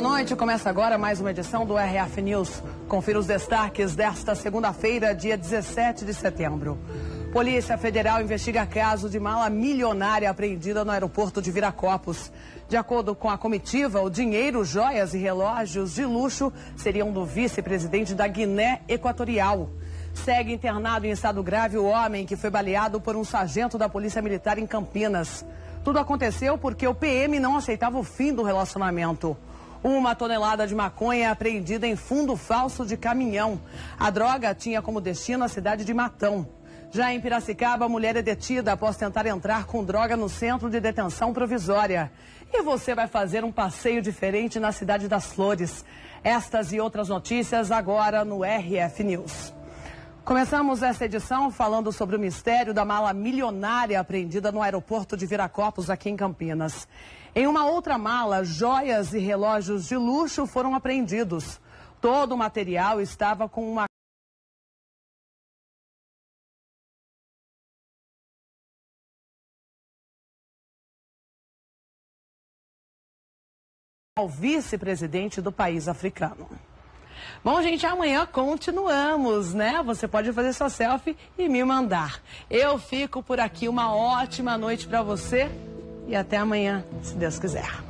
Boa noite, começa agora mais uma edição do RF News. Confira os destaques desta segunda-feira, dia 17 de setembro. Polícia Federal investiga caso de mala milionária apreendida no aeroporto de Viracopos. De acordo com a comitiva, o dinheiro, joias e relógios de luxo seriam do vice-presidente da Guiné Equatorial. Segue internado em estado grave o homem que foi baleado por um sargento da Polícia Militar em Campinas. Tudo aconteceu porque o PM não aceitava o fim do relacionamento. Uma tonelada de maconha é apreendida em fundo falso de caminhão. A droga tinha como destino a cidade de Matão. Já em Piracicaba, a mulher é detida após tentar entrar com droga no centro de detenção provisória. E você vai fazer um passeio diferente na cidade das Flores. Estas e outras notícias agora no RF News. Começamos essa edição falando sobre o mistério da mala milionária apreendida no aeroporto de Viracopos, aqui em Campinas. Em uma outra mala, joias e relógios de luxo foram apreendidos. Todo o material estava com uma ao vice-presidente do país africano. Bom, gente, amanhã continuamos, né? Você pode fazer sua selfie e me mandar. Eu fico por aqui. Uma ótima noite para você e até amanhã, se Deus quiser.